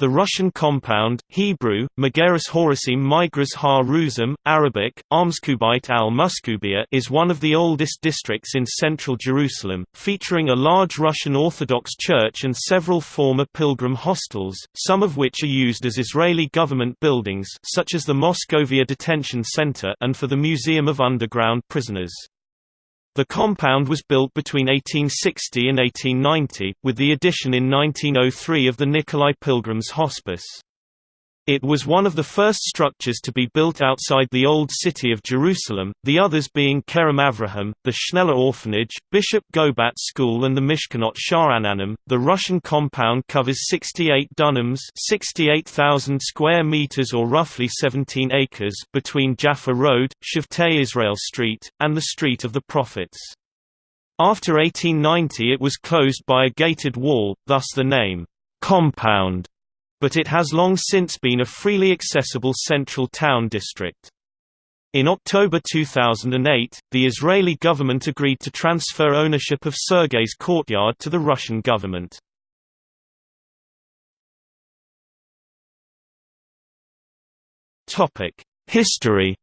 The Russian compound, Hebrew, Megaris Horasim Migras Ha Ruzim, Arabic, Amskubite al Muskubia is one of the oldest districts in central Jerusalem, featuring a large Russian Orthodox church and several former pilgrim hostels, some of which are used as Israeli government buildings such as the Moscovia Detention Center and for the Museum of Underground Prisoners. The compound was built between 1860 and 1890, with the addition in 1903 of the Nikolai Pilgrims Hospice. It was one of the first structures to be built outside the Old City of Jerusalem, the others being Kerem Avraham, the Schneller Orphanage, Bishop Gobat School and the Mishkenot Sha'ananim. The Russian compound covers 68 dunams 68,000 square meters or roughly 17 acres between Jaffa Road, Shavtei Israel Street, and the Street of the Prophets. After 1890 it was closed by a gated wall, thus the name, compound but it has long since been a freely accessible central town district. In October 2008, the Israeli government agreed to transfer ownership of Sergei's courtyard to the Russian government. History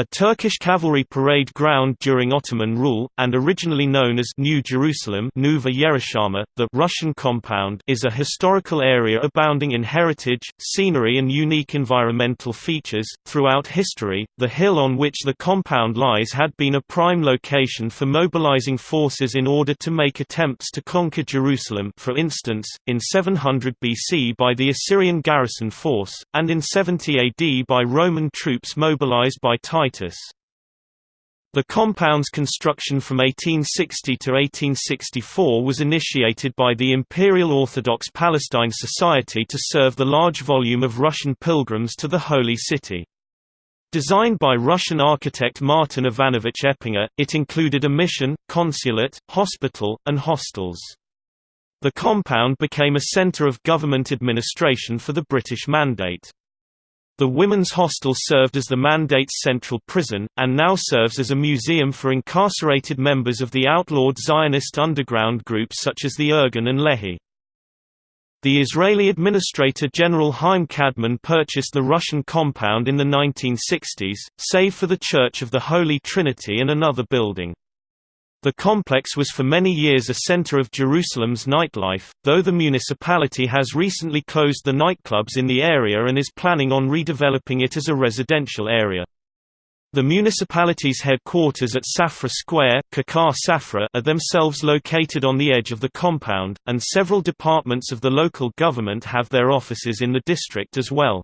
A Turkish cavalry parade ground during Ottoman rule, and originally known as New Jerusalem the Russian compound is a historical area abounding in heritage, scenery and unique environmental features. Throughout history, the hill on which the compound lies had been a prime location for mobilizing forces in order to make attempts to conquer Jerusalem for instance, in 700 BC by the Assyrian garrison force, and in 70 AD by Roman troops mobilized by Titus Titus. The compound's construction from 1860 to 1864 was initiated by the Imperial Orthodox Palestine Society to serve the large volume of Russian pilgrims to the Holy City. Designed by Russian architect Martin Ivanovich Eppinger, it included a mission, consulate, hospital, and hostels. The compound became a center of government administration for the British Mandate. The women's hostel served as the Mandate's central prison, and now serves as a museum for incarcerated members of the outlawed Zionist underground groups such as the Irgun and Lehi. The Israeli Administrator General Haim Kadmon purchased the Russian compound in the 1960s, save for the Church of the Holy Trinity and another building. The complex was for many years a center of Jerusalem's nightlife, though the municipality has recently closed the nightclubs in the area and is planning on redeveloping it as a residential area. The municipality's headquarters at Safra Square Safra are themselves located on the edge of the compound, and several departments of the local government have their offices in the district as well.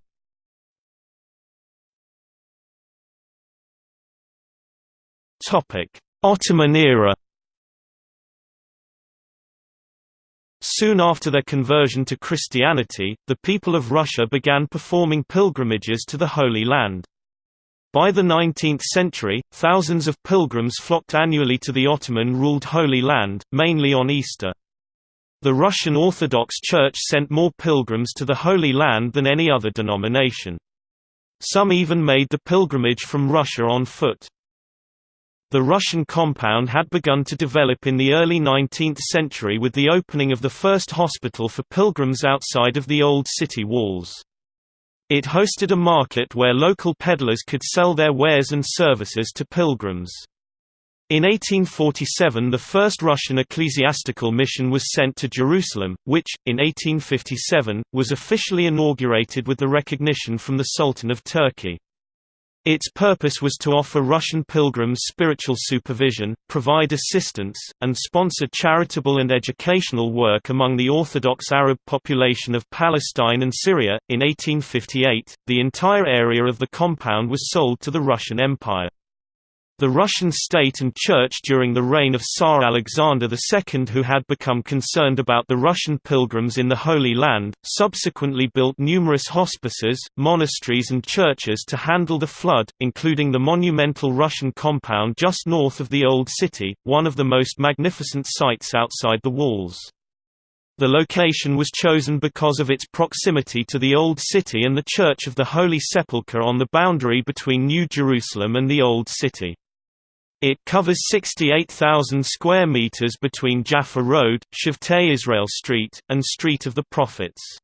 Topic Ottoman era Soon after their conversion to Christianity, the people of Russia began performing pilgrimages to the Holy Land. By the 19th century, thousands of pilgrims flocked annually to the Ottoman-ruled Holy Land, mainly on Easter. The Russian Orthodox Church sent more pilgrims to the Holy Land than any other denomination. Some even made the pilgrimage from Russia on foot. The Russian compound had begun to develop in the early 19th century with the opening of the first hospital for pilgrims outside of the old city walls. It hosted a market where local peddlers could sell their wares and services to pilgrims. In 1847 the first Russian ecclesiastical mission was sent to Jerusalem, which, in 1857, was officially inaugurated with the recognition from the Sultan of Turkey. Its purpose was to offer Russian pilgrims spiritual supervision, provide assistance, and sponsor charitable and educational work among the Orthodox Arab population of Palestine and Syria. In 1858, the entire area of the compound was sold to the Russian Empire. The Russian state and church during the reign of Tsar Alexander II who had become concerned about the Russian pilgrims in the Holy Land, subsequently built numerous hospices, monasteries and churches to handle the flood, including the monumental Russian compound just north of the Old City, one of the most magnificent sites outside the walls. The location was chosen because of its proximity to the Old City and the Church of the Holy Sepulchre on the boundary between New Jerusalem and the Old City. It covers 68,000 square meters between Jaffa Road, Shavtei Israel Street, and Street of the Prophets.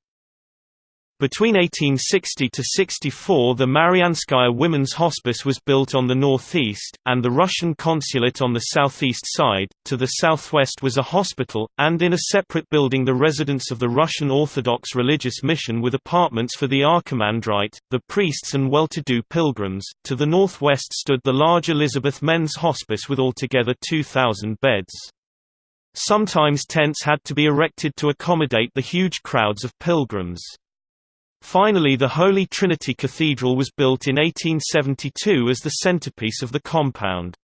Between 1860 to 64 the Marianskaya Women's Hospice was built on the northeast, and the Russian consulate on the southeast side. To the southwest was a hospital, and in a separate building the residence of the Russian Orthodox religious mission with apartments for the archimandrite, the priests and well-to-do pilgrims. To the northwest stood the large Elizabeth Men's Hospice with altogether 2,000 beds. Sometimes tents had to be erected to accommodate the huge crowds of pilgrims. Finally the Holy Trinity Cathedral was built in 1872 as the centerpiece of the compound.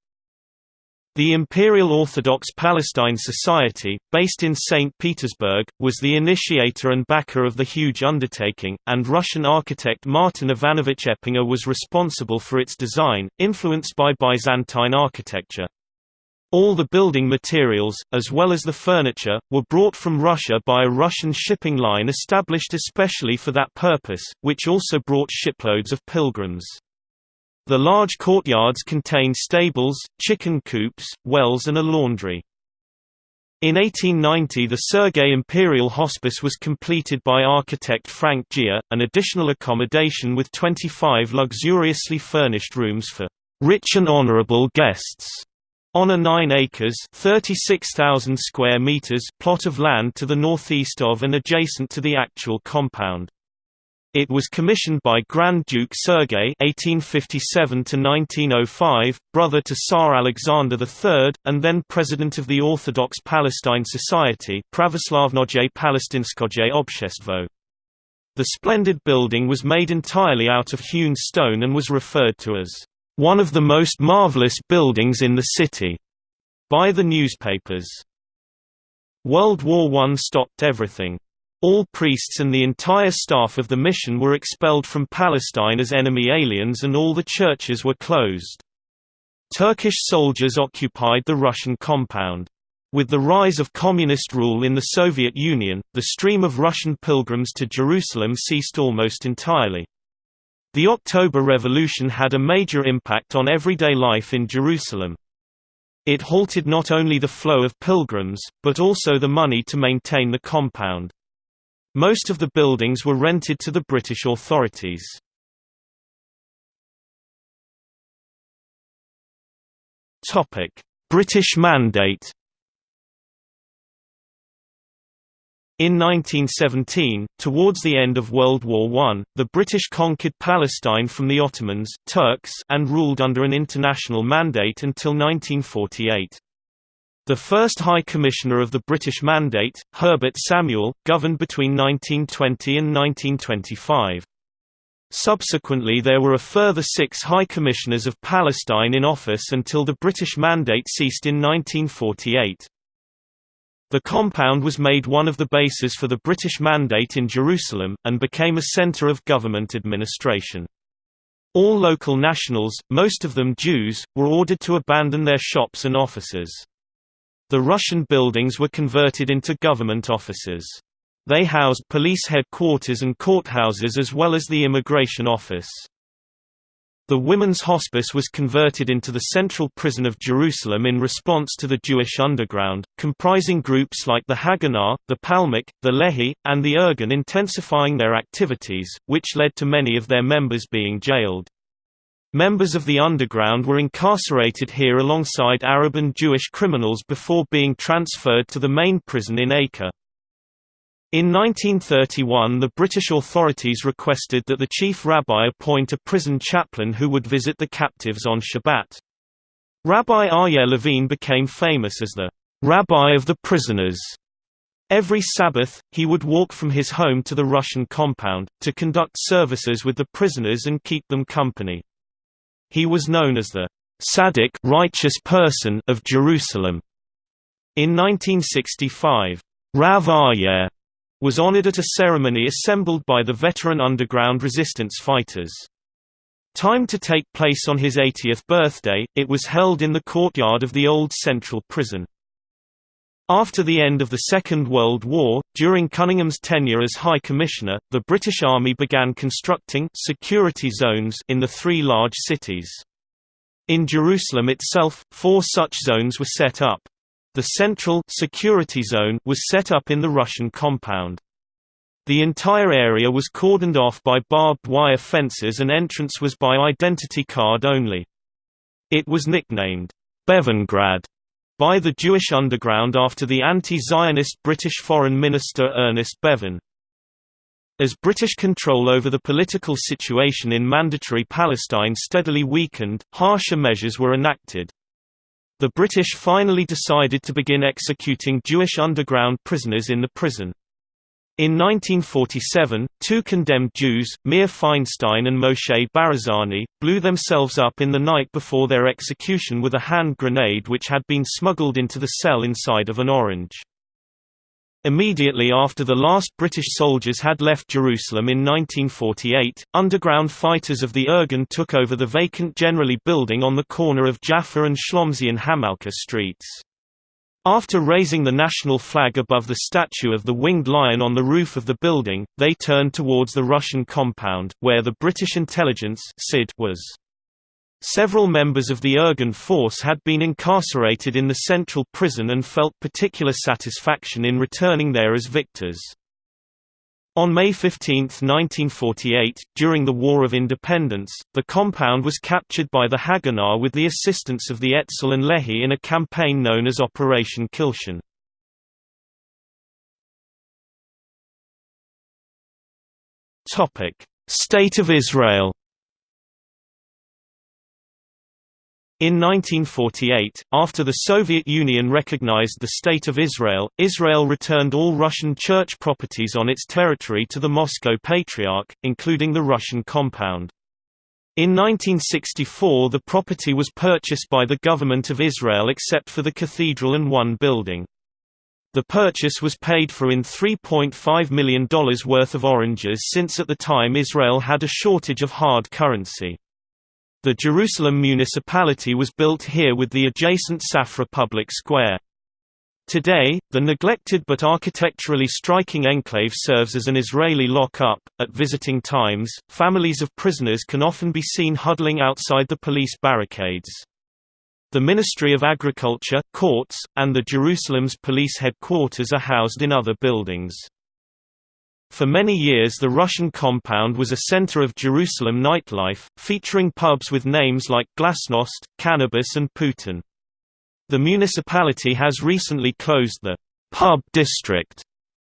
The Imperial Orthodox Palestine Society, based in St. Petersburg, was the initiator and backer of the huge undertaking, and Russian architect Martin Ivanovich Eppinger was responsible for its design, influenced by Byzantine architecture. All the building materials, as well as the furniture, were brought from Russia by a Russian shipping line established especially for that purpose, which also brought shiploads of pilgrims. The large courtyards contained stables, chicken coops, wells and a laundry. In 1890 the Sergei Imperial Hospice was completed by architect Frank Gea, an additional accommodation with 25 luxuriously furnished rooms for rich and honorable guests on a 9 acres (36,000 square meters) plot of land to the northeast of and adjacent to the actual compound. It was commissioned by Grand Duke Sergei (1857–1905), brother to Tsar Alexander III, and then president of the Orthodox Palestine Society Pravoslavnoye Palestinskoye Obshestvo. The splendid building was made entirely out of hewn stone and was referred to as one of the most marvelous buildings in the city, by the newspapers. World War I stopped everything. All priests and the entire staff of the mission were expelled from Palestine as enemy aliens and all the churches were closed. Turkish soldiers occupied the Russian compound. With the rise of communist rule in the Soviet Union, the stream of Russian pilgrims to Jerusalem ceased almost entirely. The October Revolution had a major impact on everyday life in Jerusalem. It halted not only the flow of pilgrims, but also the money to maintain the compound. Most of the buildings were rented to the British authorities. British Mandate In 1917, towards the end of World War I, the British conquered Palestine from the Ottomans Turks and ruled under an international mandate until 1948. The first High Commissioner of the British Mandate, Herbert Samuel, governed between 1920 and 1925. Subsequently there were a further six High Commissioners of Palestine in office until the British Mandate ceased in 1948. The compound was made one of the bases for the British Mandate in Jerusalem, and became a centre of government administration. All local nationals, most of them Jews, were ordered to abandon their shops and offices. The Russian buildings were converted into government offices. They housed police headquarters and courthouses as well as the immigration office. The women's hospice was converted into the Central Prison of Jerusalem in response to the Jewish underground, comprising groups like the Haganah, the Palmach, the Lehi, and the Irgun intensifying their activities, which led to many of their members being jailed. Members of the underground were incarcerated here alongside Arab and Jewish criminals before being transferred to the main prison in Acre. In 1931 the British authorities requested that the chief rabbi appoint a prison chaplain who would visit the captives on Shabbat. Rabbi Aryeh Levine became famous as the «rabbi of the prisoners». Every Sabbath, he would walk from his home to the Russian compound, to conduct services with the prisoners and keep them company. He was known as the «Tzaddik righteous person of Jerusalem». In 1965, Rav Aryeh was honored at a ceremony assembled by the veteran underground resistance fighters. Timed to take place on his 80th birthday, it was held in the courtyard of the old central prison. After the end of the Second World War, during Cunningham's tenure as High Commissioner, the British Army began constructing security zones in the three large cities. In Jerusalem itself, four such zones were set up. The central security zone was set up in the Russian compound. The entire area was cordoned off by barbed wire fences and entrance was by identity card only. It was nicknamed Bevangrad by the Jewish underground after the anti-Zionist British Foreign Minister Ernest Bevin. As British control over the political situation in Mandatory Palestine steadily weakened, harsher measures were enacted. The British finally decided to begin executing Jewish underground prisoners in the prison. In 1947, two condemned Jews, Meir Feinstein and Moshe Barazani, blew themselves up in the night before their execution with a hand grenade which had been smuggled into the cell inside of an orange. Immediately after the last British soldiers had left Jerusalem in 1948, underground fighters of the Irgun took over the vacant Generali building on the corner of Jaffa and Shlomzion Hamalka streets. After raising the national flag above the statue of the winged lion on the roof of the building, they turned towards the Russian compound, where the British intelligence was. Several members of the Irgun force had been incarcerated in the central prison and felt particular satisfaction in returning there as victors. On May 15, 1948, during the War of Independence, the compound was captured by the Haganah with the assistance of the Etzel and Lehi in a campaign known as Operation Kilshon. State of Israel In 1948, after the Soviet Union recognized the State of Israel, Israel returned all Russian church properties on its territory to the Moscow Patriarch, including the Russian compound. In 1964 the property was purchased by the government of Israel except for the cathedral and one building. The purchase was paid for in $3.5 million worth of oranges since at the time Israel had a shortage of hard currency. The Jerusalem municipality was built here with the adjacent Safra public square. Today, the neglected but architecturally striking enclave serves as an Israeli lock-up. At visiting times, families of prisoners can often be seen huddling outside the police barricades. The Ministry of Agriculture, courts, and the Jerusalem's police headquarters are housed in other buildings. For many years the Russian compound was a center of Jerusalem nightlife, featuring pubs with names like Glasnost, Cannabis and Putin. The municipality has recently closed the «pub district»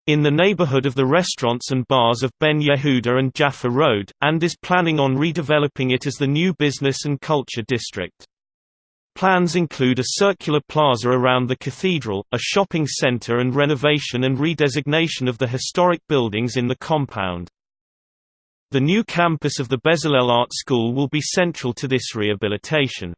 in the neighborhood of the restaurants and bars of Ben Yehuda and Jaffa Road, and is planning on redeveloping it as the new business and culture district. Plans include a circular plaza around the cathedral, a shopping center and renovation and redesignation of the historic buildings in the compound. The new campus of the Bezalel Art School will be central to this rehabilitation.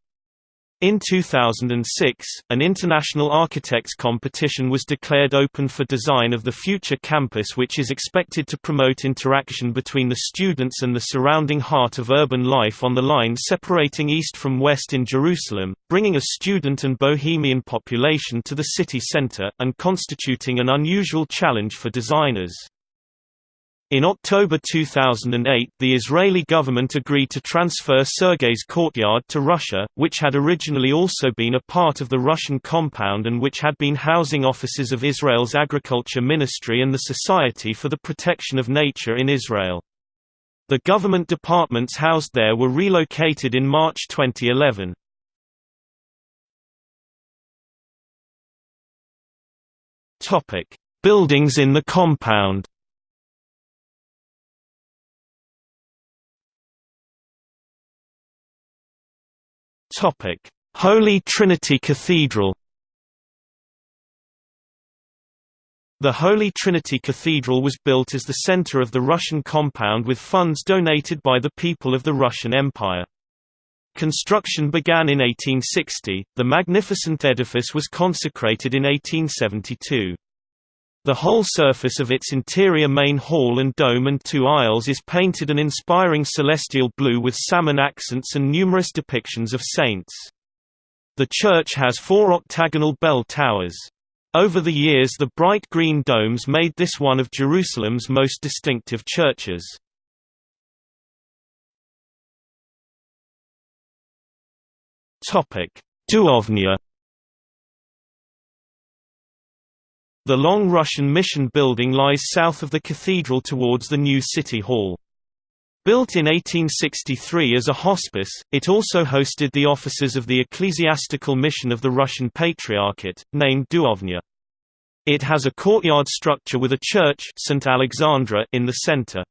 In 2006, an international architects competition was declared open for design of the future campus which is expected to promote interaction between the students and the surrounding heart of urban life on the line separating east from west in Jerusalem, bringing a student and bohemian population to the city center, and constituting an unusual challenge for designers. In October 2008 the Israeli government agreed to transfer Sergei's courtyard to Russia, which had originally also been a part of the Russian compound and which had been housing offices of Israel's Agriculture Ministry and the Society for the Protection of Nature in Israel. The government departments housed there were relocated in March 2011. Buildings in the compound Holy Trinity Cathedral. The Holy Trinity Cathedral was built as the center of the Russian compound with funds donated by the people of the Russian Empire. Construction began in 1860, the magnificent edifice was consecrated in 1872. The whole surface of its interior main hall and dome and two aisles is painted an inspiring celestial blue with salmon accents and numerous depictions of saints. The church has four octagonal bell towers. Over the years the bright green domes made this one of Jerusalem's most distinctive churches. Duhovnya The long Russian mission building lies south of the cathedral towards the new city hall. Built in 1863 as a hospice, it also hosted the offices of the ecclesiastical mission of the Russian Patriarchate, named Duhovnya. It has a courtyard structure with a church St. Alexandra in the center.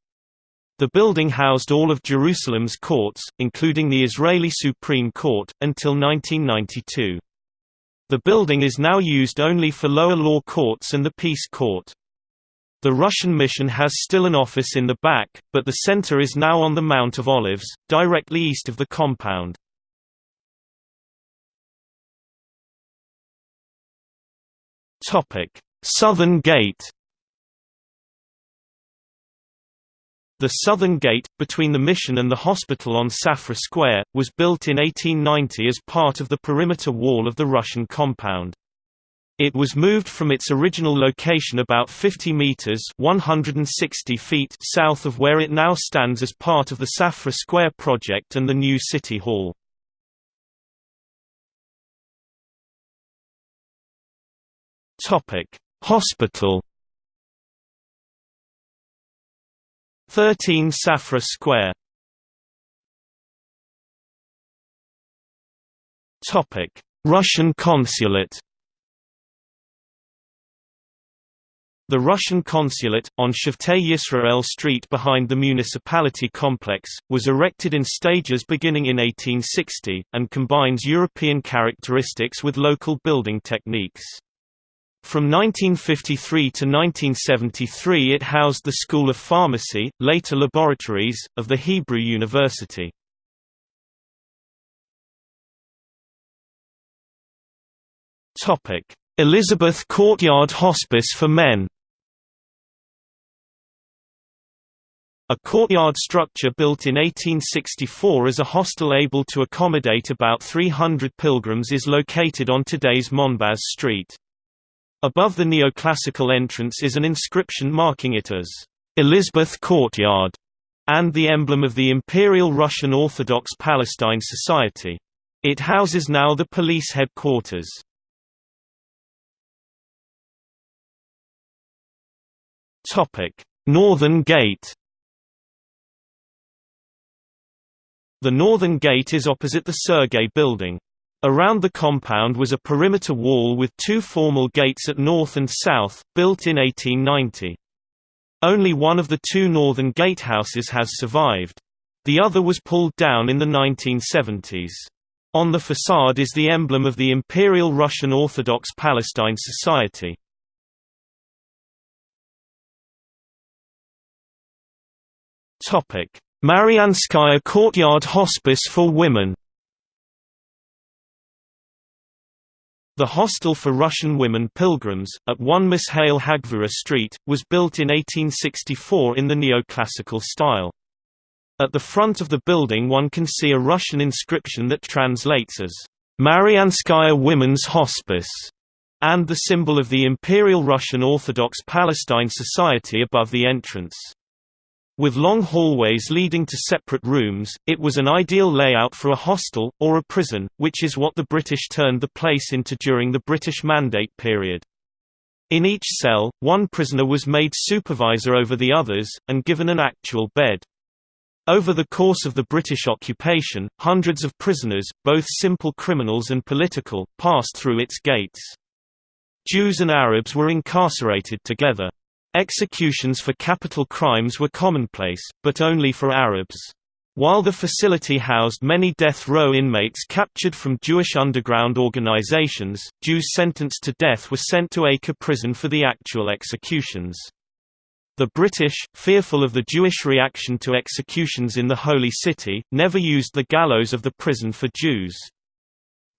The building housed all of Jerusalem's courts, including the Israeli Supreme Court, until 1992. The building is now used only for lower law courts and the peace court. The Russian mission has still an office in the back, but the center is now on the Mount of Olives, directly east of the compound. Southern Gate The southern gate, between the mission and the hospital on Safra Square, was built in 1890 as part of the perimeter wall of the Russian compound. It was moved from its original location about 50 meters (160 feet) south of where it now stands as part of the Safra Square project and the new city hall. Topic: Hospital 13 Safra Square Russian consulate The Russian consulate, on Shavtei Yisrael Street behind the municipality complex, was erected in stages beginning in 1860, and combines European characteristics with local building techniques. From 1953 to 1973 it housed the School of Pharmacy, later laboratories, of the Hebrew University. Elizabeth Courtyard Hospice for Men A courtyard structure built in 1864 as a hostel able to accommodate about 300 pilgrims is located on today's Monbaz Street. Above the neoclassical entrance is an inscription marking it as Elizabeth Courtyard and the emblem of the Imperial Russian Orthodox Palestine Society. It houses now the police headquarters. Northern Gate The Northern Gate is opposite the Sergei Building. Around the compound was a perimeter wall with two formal gates at north and south, built in 1890. Only one of the two northern gatehouses has survived. The other was pulled down in the 1970s. On the facade is the emblem of the Imperial Russian Orthodox Palestine Society. Marianskaya Courtyard Hospice for Women The hostel for Russian women pilgrims, at 1 Mishail Hagvura Street, was built in 1864 in the neoclassical style. At the front of the building one can see a Russian inscription that translates as, Marianskaya Women's Hospice, and the symbol of the Imperial Russian Orthodox Palestine Society above the entrance. With long hallways leading to separate rooms, it was an ideal layout for a hostel, or a prison, which is what the British turned the place into during the British Mandate period. In each cell, one prisoner was made supervisor over the others, and given an actual bed. Over the course of the British occupation, hundreds of prisoners, both simple criminals and political, passed through its gates. Jews and Arabs were incarcerated together. Executions for capital crimes were commonplace, but only for Arabs. While the facility housed many death row inmates captured from Jewish underground organizations, Jews sentenced to death were sent to Acre prison for the actual executions. The British, fearful of the Jewish reaction to executions in the Holy City, never used the gallows of the prison for Jews.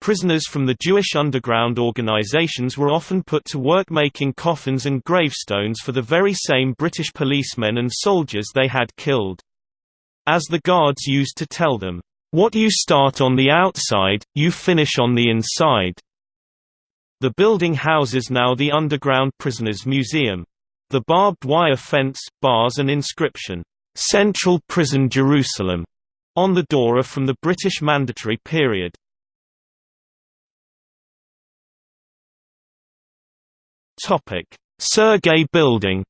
Prisoners from the Jewish underground organizations were often put to work making coffins and gravestones for the very same British policemen and soldiers they had killed. As the guards used to tell them, "'What you start on the outside, you finish on the inside." The building houses now the Underground Prisoners Museum. The barbed wire fence, bars and inscription, "'Central Prison Jerusalem' on the door are from the British Mandatory period. Sergei Building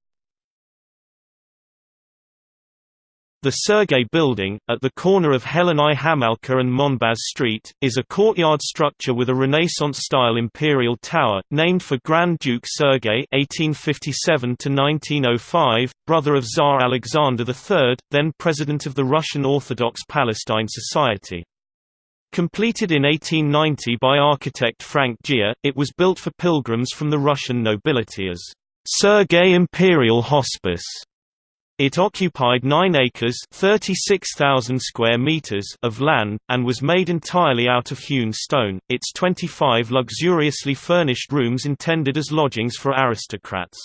The Sergey Building, at the corner of Helena Hamalka and Monbaz Street, is a courtyard structure with a Renaissance-style imperial tower, named for Grand Duke Sergei (1857–1905), brother of Tsar Alexander III, then president of the Russian Orthodox Palestine Society. Completed in 1890 by architect Frank Gier, it was built for pilgrims from the Russian nobility as Sergei Imperial Hospice. It occupied 9 acres 36,000 square meters of land, and was made entirely out of hewn stone, its 25 luxuriously furnished rooms intended as lodgings for aristocrats.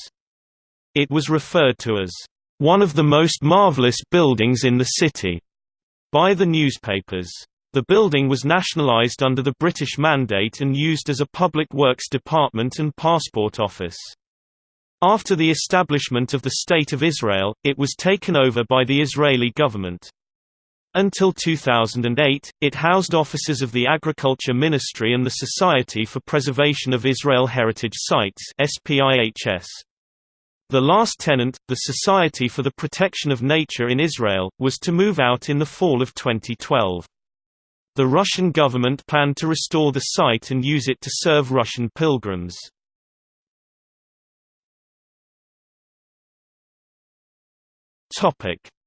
It was referred to as, "...one of the most marvelous buildings in the city," by the newspapers. The building was nationalized under the British Mandate and used as a public works department and passport office. After the establishment of the State of Israel, it was taken over by the Israeli government. Until 2008, it housed offices of the Agriculture Ministry and the Society for Preservation of Israel Heritage Sites. The last tenant, the Society for the Protection of Nature in Israel, was to move out in the fall of 2012. The Russian government planned to restore the site and use it to serve Russian pilgrims.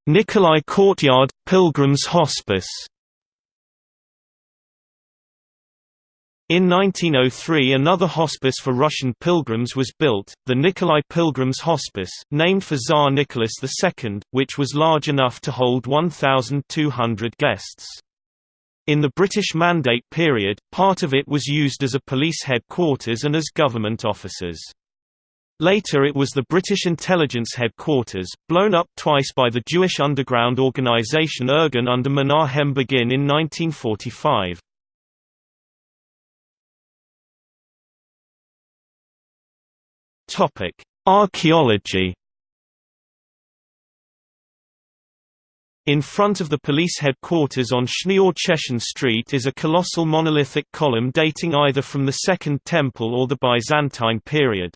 Nikolai Courtyard, Pilgrims Hospice. In 1903 another hospice for Russian pilgrims was built, the Nikolai Pilgrims Hospice, named for Tsar Nicholas II, which was large enough to hold 1,200 guests. In the British Mandate period, part of it was used as a police headquarters and as government offices. Later it was the British intelligence headquarters, blown up twice by the Jewish underground organisation Irgun under Menahem Begin in 1945. Archaeology In front of the police headquarters on Shneor Street is a colossal monolithic column dating either from the Second Temple or the Byzantine period.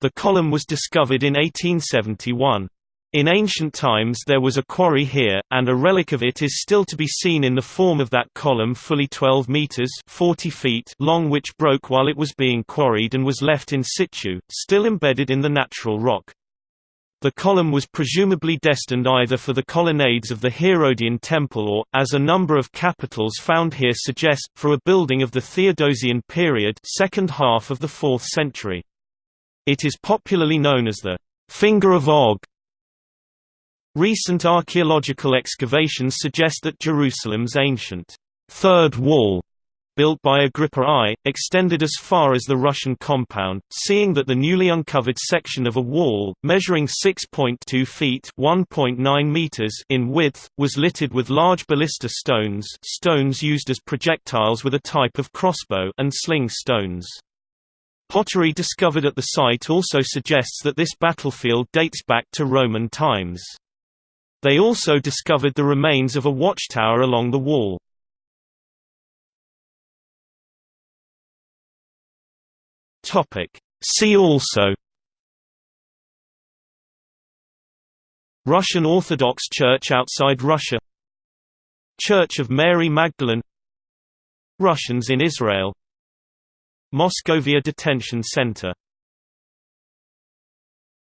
The column was discovered in 1871. In ancient times there was a quarry here, and a relic of it is still to be seen in the form of that column fully 12 metres 40 feet long which broke while it was being quarried and was left in situ, still embedded in the natural rock. The column was presumably destined either for the colonnades of the Herodian temple or, as a number of capitals found here suggest, for a building of the Theodosian period second half of the 4th century. It is popularly known as the Finger of Og. Recent archaeological excavations suggest that Jerusalem's ancient Third Wall built by Agrippa I, extended as far as the Russian compound, seeing that the newly uncovered section of a wall, measuring 6.2 feet meters in width, was littered with large ballista stones stones used as projectiles with a type of crossbow and sling stones. Pottery discovered at the site also suggests that this battlefield dates back to Roman times. They also discovered the remains of a watchtower along the wall. See also Russian Orthodox Church outside Russia Church of Mary Magdalene Russians in Israel Moscovia Detention Center